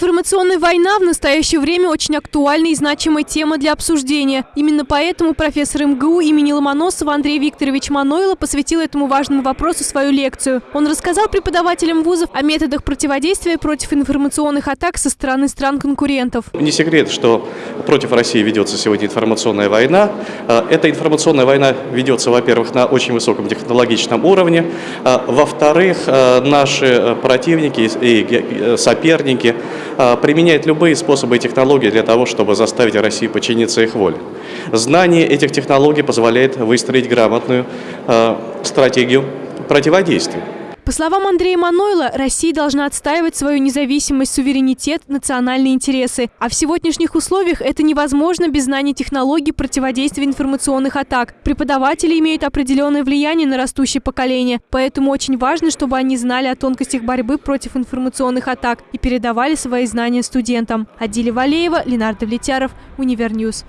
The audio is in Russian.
Информационная война в настоящее время очень актуальная и значимая тема для обсуждения. Именно поэтому профессор МГУ имени Ломоносова Андрей Викторович Манойло посвятил этому важному вопросу свою лекцию. Он рассказал преподавателям вузов о методах противодействия против информационных атак со стороны стран-конкурентов. Не секрет, что против России ведется сегодня информационная война. Э, эта информационная война ведется, во-первых, на очень высоком технологичном уровне. Э, во-вторых, э, наши противники и соперники применяют любые способы и технологии для того, чтобы заставить Россию подчиниться их воле. Знание этих технологий позволяет выстроить грамотную стратегию противодействия. По словам Андрея Манойла, Россия должна отстаивать свою независимость, суверенитет, национальные интересы. А в сегодняшних условиях это невозможно без знания технологий противодействия информационных атак. Преподаватели имеют определенное влияние на растущее поколение, поэтому очень важно, чтобы они знали о тонкостях борьбы против информационных атак и передавали свои знания студентам. Адиля Валеева, Ленар Давлетьяров, Универ News.